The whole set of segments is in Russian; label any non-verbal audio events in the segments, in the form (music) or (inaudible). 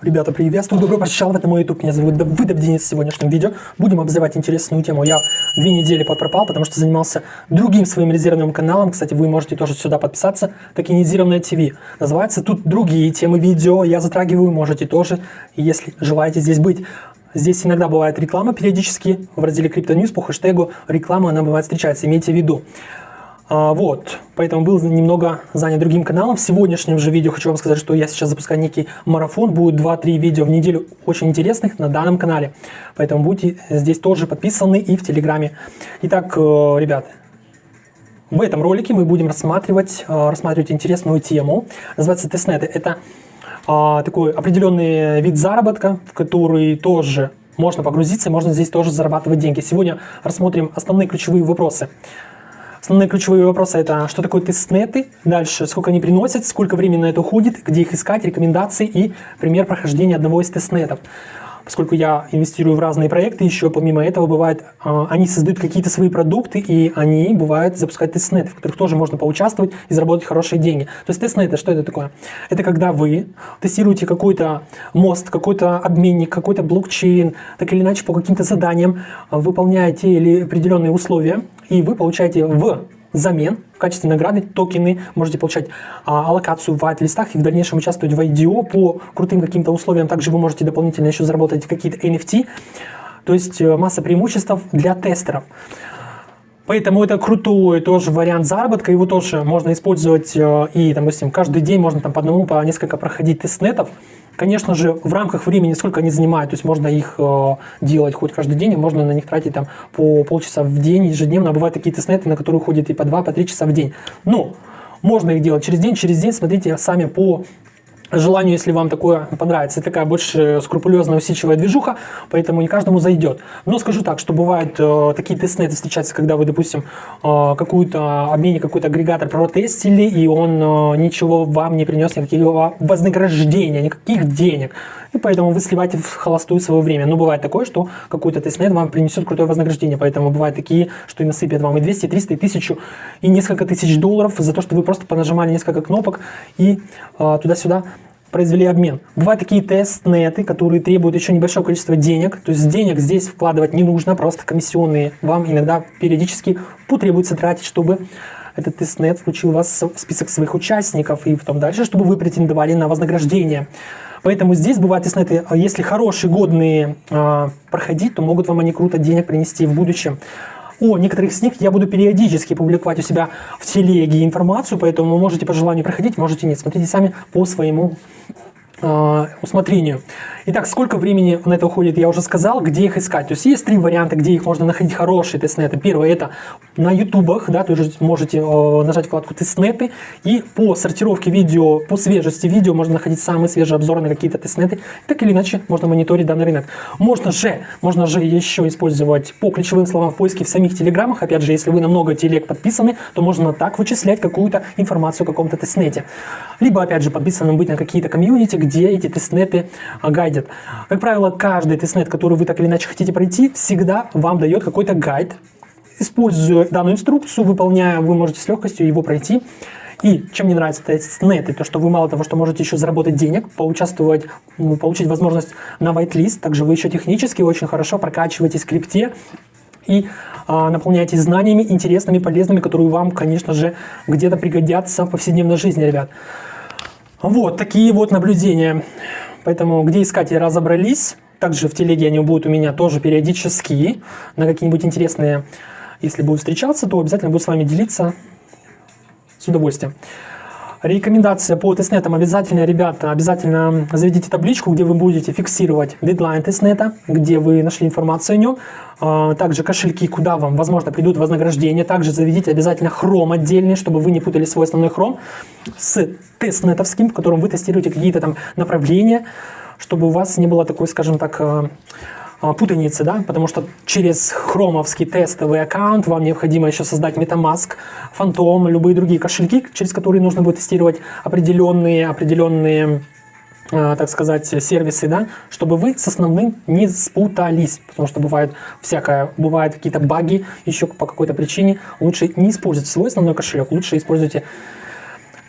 Ребята, приветствую, добро пожаловать на мой YouTube. Меня зовут Давыдов Денис. В сегодняшнем видео будем обзывать интересную тему. Я две недели подпропал, потому что занимался другим своим резервным каналом. Кстати, вы можете тоже сюда подписаться. Токенизированное ТВ. Называется тут другие темы видео. Я затрагиваю, можете тоже, если желаете здесь быть. Здесь иногда бывает реклама периодически в разделе CryptoNews по хэштегу реклама, она бывает встречается, имейте в виду. А, вот, поэтому был немного занят другим каналом. В сегодняшнем же видео хочу вам сказать, что я сейчас запускаю некий марафон. Будет 2-3 видео в неделю очень интересных на данном канале. Поэтому будьте здесь тоже подписаны и в Телеграме. Итак, э, ребят, в этом ролике мы будем рассматривать, э, рассматривать интересную тему. Называется тестнеты. Это а, такой определенный вид заработка, в который тоже можно погрузиться, можно здесь тоже зарабатывать деньги. Сегодня рассмотрим основные ключевые вопросы. Основные ключевые вопросы это что такое тестнеты, дальше сколько они приносят, сколько времени на это уходит, где их искать, рекомендации и пример прохождения одного из тестнетов поскольку я инвестирую в разные проекты, еще помимо этого бывает, а, они создают какие-то свои продукты, и они, бывают, запускают тестнеты, в которых тоже можно поучаствовать и заработать хорошие деньги. То есть тестнеты, что это такое? Это когда вы тестируете какой-то мост, какой-то обменник, какой-то блокчейн, так или иначе по каким-то заданиям выполняете или определенные условия, и вы получаете в взамен в качестве награды токены, можете получать а, аллокацию в white-листах и в дальнейшем участвовать в IDO по крутым каким-то условиям. Также вы можете дополнительно еще заработать какие-то NFT, то есть э, масса преимуществ для тестеров. Поэтому это крутой тоже вариант заработка, его тоже можно использовать э, и, допустим, каждый день можно там по одному, по несколько проходить тестнетов, Конечно же, в рамках времени, сколько они занимают, то есть можно их э, делать хоть каждый день, можно на них тратить там по полчаса в день ежедневно. А бывают такие тестнеты, на которые уходит и по 2-3 по часа в день. Но можно их делать через день, через день, смотрите сами по желанию, если вам такое понравится. Такая больше скрупулезная, усидчивая движуха, поэтому не каждому зайдет. Но скажу так, что бывают э, такие тестнеты встречаются, когда вы, допустим, э, какую-то обмене, какой-то агрегатор протестили, и он э, ничего вам не принес, никакого вознаграждения, никаких денег. И поэтому вы сливаете в холостую свое время. Но бывает такое, что какой-то тестнет вам принесет крутое вознаграждение. Поэтому бывают такие, что и насыпят вам и 200, и 300, и 1000, и несколько тысяч долларов за то, что вы просто понажимали несколько кнопок и э, туда-сюда произвели обмен. Бывают такие тестнеты, которые требуют еще небольшое количество денег. То есть денег здесь вкладывать не нужно, просто комиссионные вам иногда периодически потребуется тратить, чтобы этот тестнет включил вас в список своих участников и в том дальше, чтобы вы претендовали на вознаграждение. Поэтому здесь бывают тестнеты, если хорошие, годные э, проходить, то могут вам они круто денег принести в будущем. О некоторых из них я буду периодически публиковать у себя в телеге информацию, поэтому можете по желанию проходить, можете нет. Смотрите сами по своему усмотрению. Итак, сколько времени на это уходит, я уже сказал, где их искать. То есть есть три варианта, где их можно находить хорошие тестнеты. Первое это на ютубах, да, то есть можете э, нажать вкладку тестнеты и по сортировке видео, по свежести видео можно находить самые свежие обзоры на какие-то тестнеты. Так или иначе можно мониторить данный рынок. Можно же, можно же еще использовать по ключевым словам в поиске в самих телеграммах. Опять же, если вы на много телег подписаны, то можно так вычислять какую-то информацию о каком-то тестнете. Либо, опять же, подписанным быть на какие-то комьюнити, где эти тестнеты гайдят видят. Как правило, каждый тестнет, который вы так или иначе хотите пройти, всегда вам дает какой-то гайд. Используя данную инструкцию, выполняя, вы можете с легкостью его пройти. И чем мне нравится тестнет, то что вы мало того, что можете еще заработать денег, поучаствовать, ну, получить возможность на whitelist, также вы еще технически очень хорошо прокачиваете скрипте и а, наполняетесь знаниями интересными, полезными, которые вам, конечно же, где-то пригодятся в повседневной жизни, ребят. Вот такие вот наблюдения. Поэтому где искать разобрались. Также в телеге они будут у меня тоже периодически на какие-нибудь интересные, если будут встречаться, то обязательно буду с вами делиться с удовольствием. Рекомендация по тестнетам обязательно, ребята, обязательно заведите табличку, где вы будете фиксировать дедлайн тестнета, где вы нашли информацию о нем. А, также кошельки, куда вам, возможно, придут вознаграждения. Также заведите обязательно хром отдельный, чтобы вы не путали свой основной хром с тестнетовским, в котором вы тестируете какие-то там направления, чтобы у вас не было такой, скажем так, а, путаницы, да, потому что через хромовский тестовый аккаунт вам необходимо еще создать MetaMask, Phantom, любые другие кошельки, через которые нужно будет тестировать определенные, определенные а, так сказать, сервисы, да, чтобы вы с основным не спутались, потому что бывает всякое, бывают какие-то баги еще по какой-то причине, лучше не использовать свой основной кошелек, лучше используйте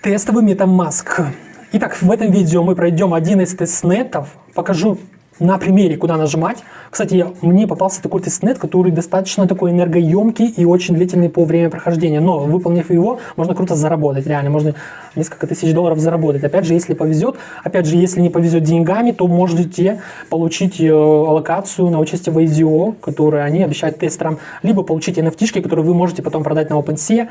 тестовый MetaMask. Итак, в этом видео мы пройдем один из тестнетов, покажу на примере, куда нажимать. Кстати, мне попался такой тестнет, который достаточно такой энергоемкий и очень длительный по времени прохождения. Но выполнив его, можно круто заработать, реально, можно несколько тысяч долларов заработать. Опять же, если повезет, опять же, если не повезет деньгами, то можете получить э, аллокацию на участие в IDO, которую они обещают тестерам, либо получить NFT, которые вы можете потом продать на OpenSea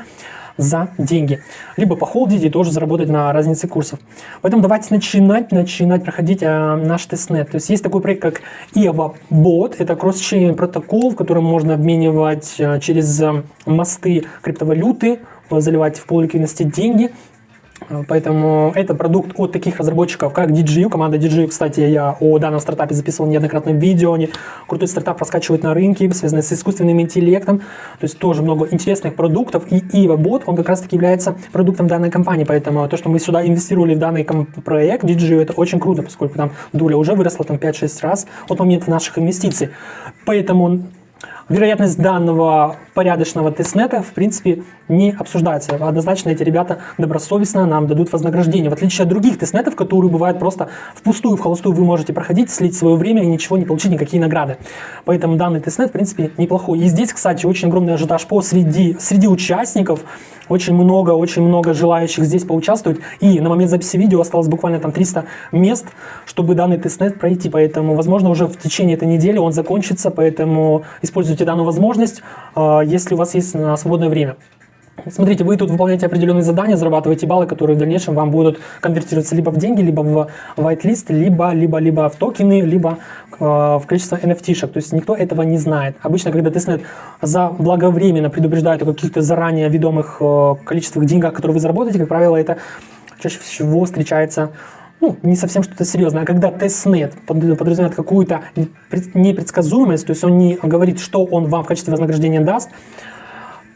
за деньги. Либо похолдить и тоже заработать на разнице курсов. Поэтому давайте начинать, начинать проходить а, наш тестнет. То есть есть такой проект, как EVA Bot. Это кросс-чейн протокол, в котором можно обменивать а, через а, мосты криптовалюты, заливать в полуликвидности деньги Поэтому это продукт от таких разработчиков, как DJU. Команда DJU, кстати, я о данном стартапе записывал неоднократно видео. Они крутой стартап раскачивают на рынке, связанный с искусственным интеллектом. То есть тоже много интересных продуктов. И EvaBot, он как раз таки является продуктом данной компании. Поэтому то, что мы сюда инвестировали в данный проект DJU, это очень круто, поскольку там доля уже выросла там 5-6 раз от момента наших инвестиций. Поэтому вероятность данного порядочного тестнета, в принципе, не обсуждается. Однозначно эти ребята добросовестно нам дадут вознаграждение. В отличие от других тестнетов, которые бывают просто впустую, в холостую вы можете проходить, слить свое время и ничего не получить, никакие награды. Поэтому данный тестнет, в принципе, неплохой. И здесь, кстати, очень огромный ажиотаж по среди, среди участников. Очень много, очень много желающих здесь поучаствовать. И на момент записи видео осталось буквально там 300 мест, чтобы данный тестнет пройти. Поэтому, возможно, уже в течение этой недели он закончится. Поэтому используйте данную возможность, а, если у вас есть свободное время. Смотрите, вы тут выполняете определенные задания, зарабатываете баллы, которые в дальнейшем вам будут конвертироваться либо в деньги, либо в whitelist, либо, либо, либо в токены, либо э, в количество NFT-шек. То есть никто этого не знает. Обычно, когда тестнет заблаговременно предупреждает о каких-то заранее ведомых э, количествах деньгах, которые вы заработаете, как правило, это чаще всего встречается ну, не совсем что-то серьезное, а когда тестнет подразумевает какую-то непредсказуемость, то есть он не говорит, что он вам в качестве вознаграждения даст,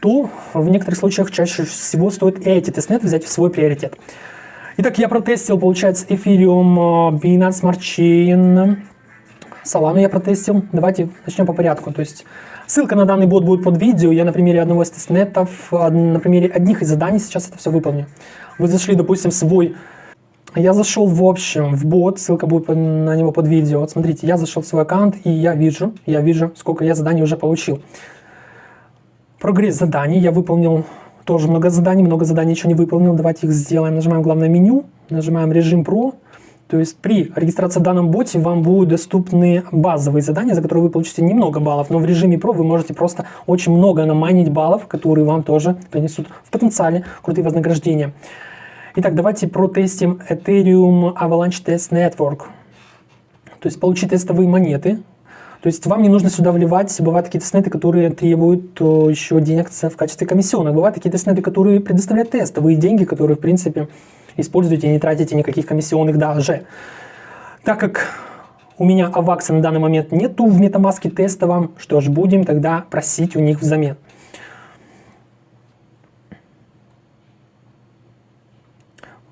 то в некоторых случаях чаще всего стоит эти тестнеты взять в свой приоритет. Итак, я протестил, получается, Ethereum, э, Binance Smart Chain, Solana я протестил. Давайте начнем по порядку. То есть ссылка на данный бот будет под видео. Я на примере одного из тестнетов, на примере одних из заданий сейчас это все выполню. Вы зашли, допустим, свой... Я зашел в общем в бот, ссылка будет на него под видео. Вот смотрите, я зашел в свой аккаунт и я вижу, я вижу, сколько я заданий уже получил. Прогресс заданий. Я выполнил тоже много заданий, много заданий еще не выполнил. Давайте их сделаем. Нажимаем главное меню, нажимаем режим Pro. То есть при регистрации в данном боте вам будут доступны базовые задания, за которые вы получите немного баллов, но в режиме Pro вы можете просто очень много наманить баллов, которые вам тоже принесут в потенциале крутые вознаграждения. Итак, давайте протестим Ethereum Avalanche Test Network. То есть получить тестовые монеты, то есть вам не нужно сюда вливать, бывают такие тестнеты, которые требуют еще денег в качестве комиссионных. Бывают такие тестнеты, которые предоставляют тестовые деньги, которые, в принципе, используете и не тратите никаких комиссионных даже. Так как у меня авакса на данный момент нету в MetaMask тестовом, что ж, будем тогда просить у них взамен.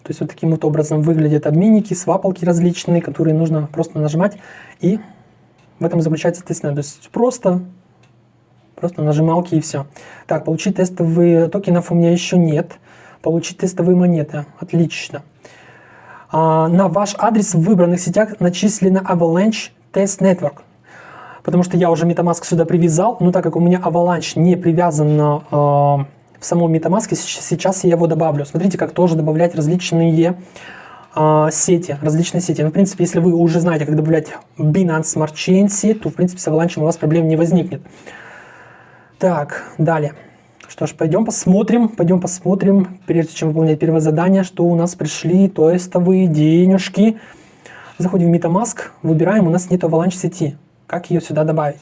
То есть вот таким вот образом выглядят обменники, свапалки различные, которые нужно просто нажимать и в этом заключается тестнет. То есть просто, просто нажималки и все. Так, получить тестовые токенов у меня еще нет. Получить тестовые монеты. Отлично. А, на ваш адрес в выбранных сетях начислено Avalanche Test Network. Потому что я уже MetaMask сюда привязал, но так как у меня Avalanche не привязан э, в самом MetaMask, сейчас я его добавлю. Смотрите, как тоже добавлять различные э, сети, различные сети. Ну, в принципе, если вы уже знаете, как добавлять Binance Smart Chain сеть, то, в принципе, с Avalanche у вас проблем не возникнет. Так, далее. Что ж, пойдем посмотрим, пойдем посмотрим, прежде чем выполнять первое задание, что у нас пришли тестовые денежки. Заходим в MetaMask, выбираем, у нас нет Avalanche сети. Как ее сюда добавить?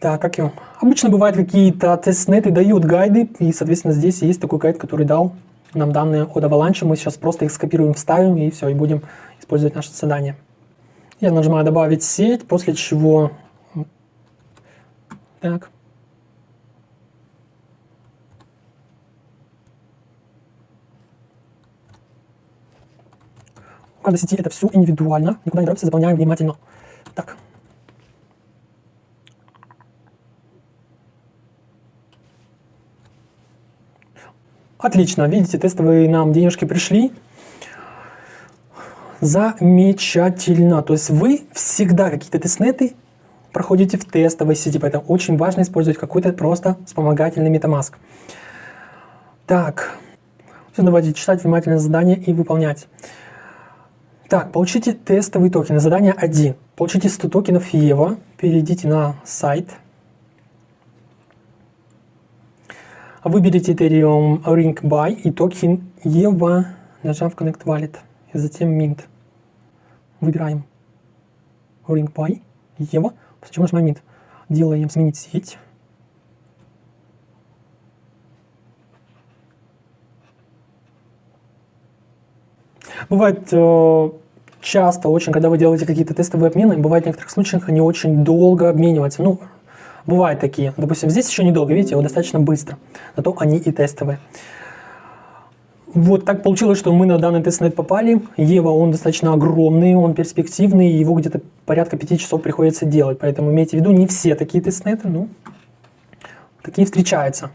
Так, как ее? Обычно бывают какие-то тестнеты, дают гайды, и, соответственно, здесь есть такой гайд, который дал нам данные от Avalanche, мы сейчас просто их скопируем, вставим и все, и будем использовать наше задание. Я нажимаю «Добавить сеть», после чего... Так. У каждой сети это все индивидуально, никуда не торопимся, заполняем внимательно. Так. Отлично, видите, тестовые нам денежки пришли. Замечательно. То есть вы всегда какие-то тестнеты проходите в тестовой сети, поэтому очень важно использовать какой-то просто вспомогательный MetaMask. Так, все, давайте читать внимательно задание и выполнять. Так, получите тестовый токен. Задание 1. Получите 100 токенов EVO. Перейдите на сайт. Выберите Ethereum Rinkeby и токен EVO, нажав Connect Wallet. И затем Mint. Выбираем Rinkeby, EVO, после чего нажимаем Mint. Делаем сменить сеть. Бывает э, часто очень, когда вы делаете какие-то тестовые обмены, бывает в некоторых случаях они очень долго обмениваются. Ну, бывают такие. Допустим, здесь еще недолго, видите, его достаточно быстро. Зато они и тестовые. Вот так получилось, что мы на данный тестнет попали. Ева, он достаточно огромный, он перспективный, его где-то порядка 5 часов приходится делать. Поэтому имейте в виду, не все такие тестнеты, ну, такие встречаются.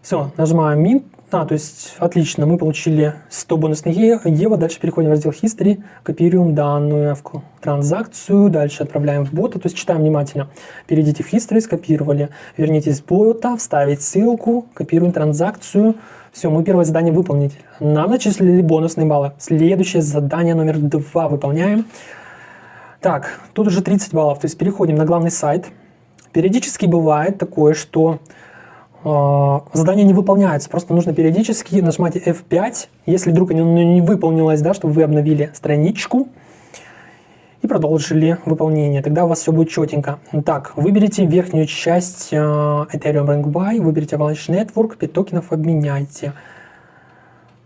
Все, нажимаем Mint, а, то есть, отлично, мы получили 100 бонусных евро, дальше переходим в раздел History, копируем данную транзакцию, дальше отправляем в бота, то есть читаем внимательно. Перейдите в History, скопировали, вернитесь в бота, вставить ссылку, копируем транзакцию, все, мы первое задание выполнили. Нам начислили бонусные баллы. Следующее задание номер два выполняем. Так, тут уже 30 баллов, то есть переходим на главный сайт. Периодически бывает такое, что задание не выполняется, просто нужно периодически нажимать F5, если вдруг оно не выполнилось, да, чтобы вы обновили страничку и продолжили выполнение, тогда у вас все будет четенько. Так, выберите верхнюю часть uh, Ethereum Rank Buy, выберите Avalanche Network, 5 токенов обменяйте.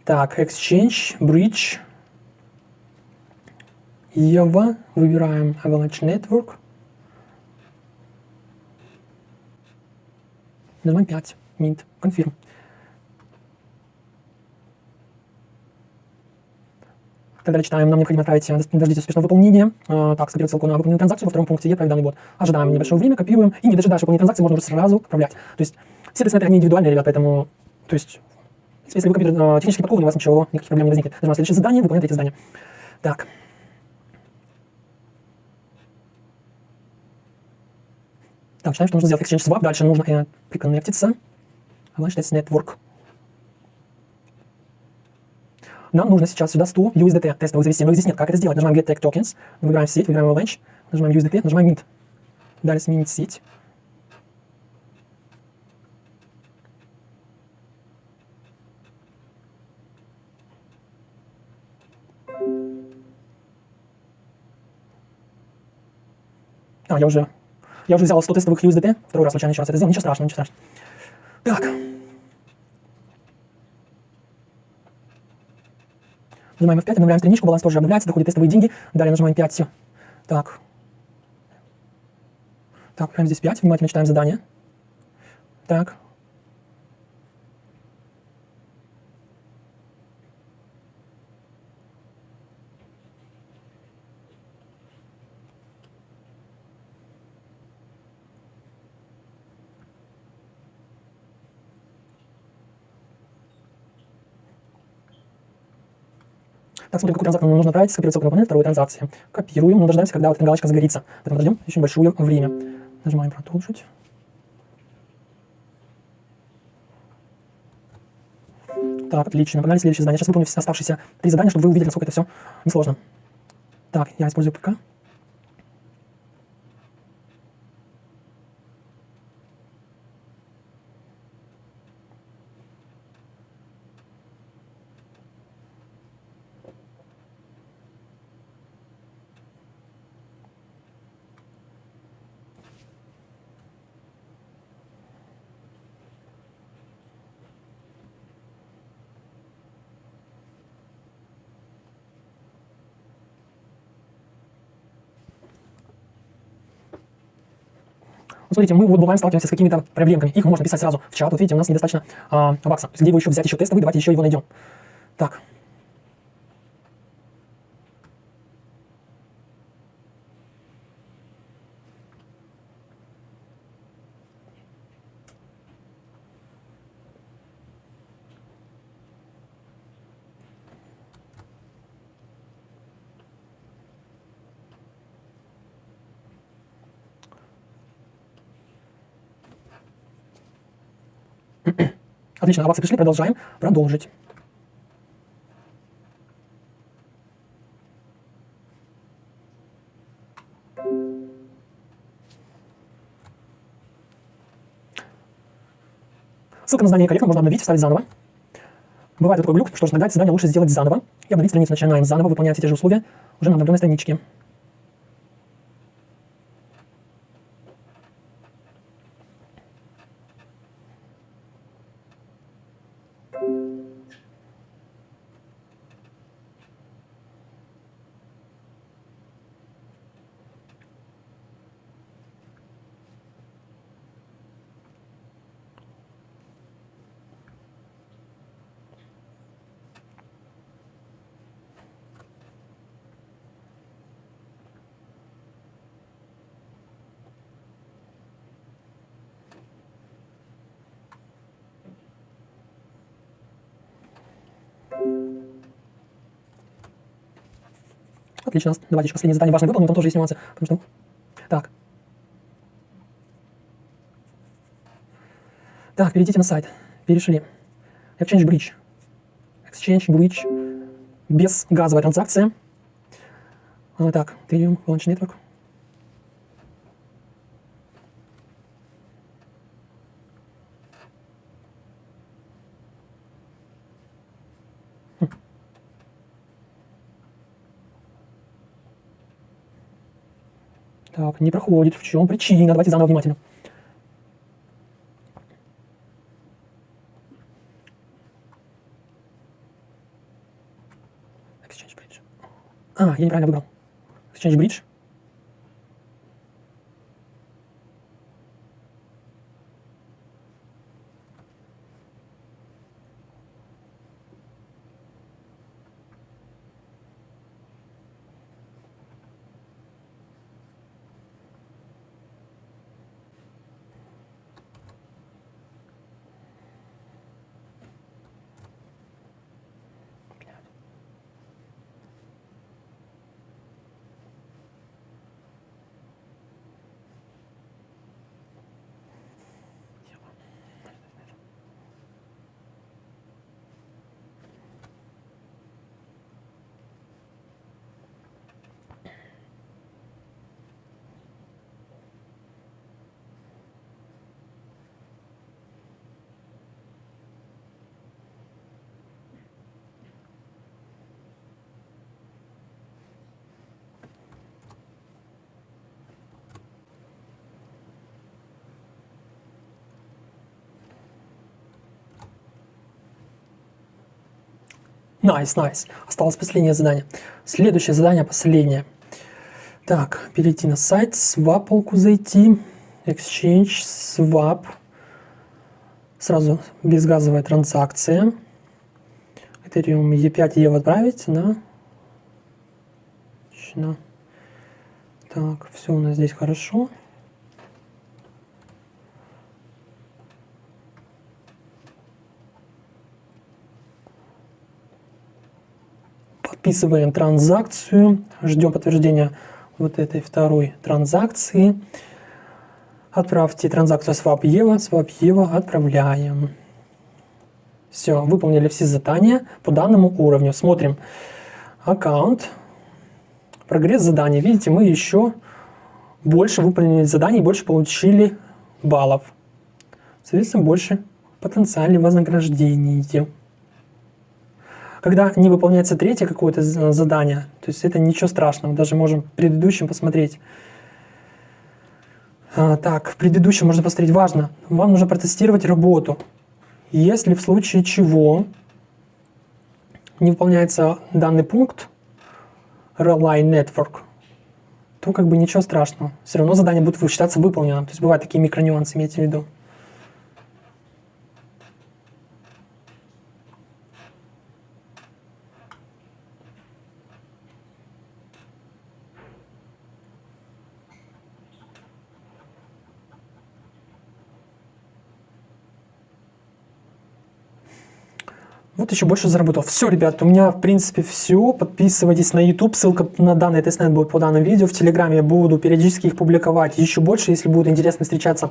Так, Exchange, Bridge, EVA, выбираем Avalanche Network, Нажимаем 5. Mint. Confirm. Тогда читаем, нам необходимо отправить, э, дождитесь успешного выполнения. А, так, скопировать ссылку на выполненную транзакцию. Во втором пункте «Отправить данный бот». Ожидаем небольшое время, копируем. И не дожидаясь выполнения транзакции, можно уже сразу отправлять. То есть все тестнеты, они индивидуальные, ребят, поэтому, то есть, если вы компьютер э, технически подкованы, у вас ничего, никаких проблем не возникнет. Нажимаем следующее задание, выполняем эти задания. Так. Так, считаем, что нужно сделать Exchange Swap. Дальше нужно э, приконнектиться. Avalanche Test Network. Нам нужно сейчас сюда 100 USDT тестовых завести, но здесь нет. Как это сделать? Нажимаем Get Tokens, выбираем сеть, выбираем Avalanche, нажимаем USDT, нажимаем Mint. Далее сменить сеть. А, я уже я уже взял 100 тестовых USDT, второй раз случайно еще раз это сделал, ничего страшного, ничего страшного. Так. Нажимаем F5, обновляем страничку, баланс тоже обновляется, доходят тестовые деньги. Далее нажимаем 5. Так. Так, прямо здесь 5, внимательно читаем задание. Так. Так, смотрим, какую транзакцию нам нужно отправить, скопировать ссылку на выполнение второй транзакции. Копируем, но дождаемся, когда вот эта галочка загорится. Поэтому подождем очень большое время. Нажимаем продолжить. Так, отлично. Погнали следующее задание. Сейчас выполню оставшиеся три задания, чтобы вы увидели, насколько это все несложно. Так, я использую ПК. Смотрите, мы вот бываем сталкиваемся с какими-то проблемками. Их можно писать сразу в чат. Вот видите, у нас недостаточно а, бакса. То есть где его еще взять еще тестовый, давайте еще его найдем. Так, (clears throat) Отлично, баксы пришли, продолжаем. Продолжить. Ссылка на знание корректно, можно обновить, вставить заново. Бывает такой глюк, что иногда задание лучше сделать заново и обновить страницу. Начинаем заново, выполнять те же условия уже на обновленной страничке. Отлично. Давайте еще последнее задание важное выполним, там тоже есть нюансы. Потому что... Так. Так, перейдите на сайт. Перешли. Exchange Bridge. Exchange Bridge. Без газовой транзакции. А, так, Ethereum, Launch Network. Так, не проходит. В чем причина? Давайте заново внимательно. Exchange Bridge. А, я неправильно выбрал. Exchange Bridge. Nice, nice, nice. Nice. Осталось последнее задание. Следующее задание, последнее. Так, перейти на сайт, свапалку зайти, Exchange, swap. Сразу безгазовая транзакция. Ethereum E5 EVO отправить на... Так, все у нас здесь хорошо. Вписываем транзакцию, ждем подтверждения вот этой второй транзакции. Отправьте транзакцию swap EVO, swap EVO отправляем. Все, выполнили все задания по данному уровню. Смотрим аккаунт, прогресс задания. Видите, мы еще больше выполнили заданий, больше получили баллов. Соответственно, больше потенциального вознаграждения когда не выполняется третье какое-то задание, то есть это ничего страшного, даже можем в предыдущем посмотреть. А, так, в предыдущем можно посмотреть, важно, вам нужно протестировать работу. Если в случае чего не выполняется данный пункт, Rely Network, то как бы ничего страшного. Все равно задание будет считаться выполненным. То есть бывают такие микронюансы, имейте в виду. Вот еще больше заработал. Все, ребят, у меня в принципе все. Подписывайтесь на YouTube, ссылка на данный тестнет будет по данному видео. В Телеграме я буду периодически их публиковать еще больше, если будет интересно встречаться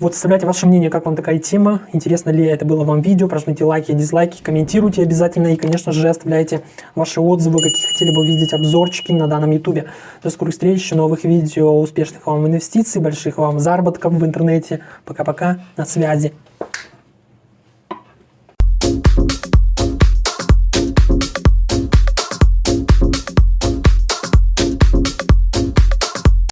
Вот, оставляйте ваше мнение, как вам такая тема, интересно ли это было вам видео, прожмите лайки, дизлайки, комментируйте обязательно и, конечно же, оставляйте ваши отзывы, какие хотели бы увидеть обзорчики на данном ютубе. До скорых встреч, новых видео, успешных вам инвестиций, больших вам заработков в интернете. Пока-пока, на связи.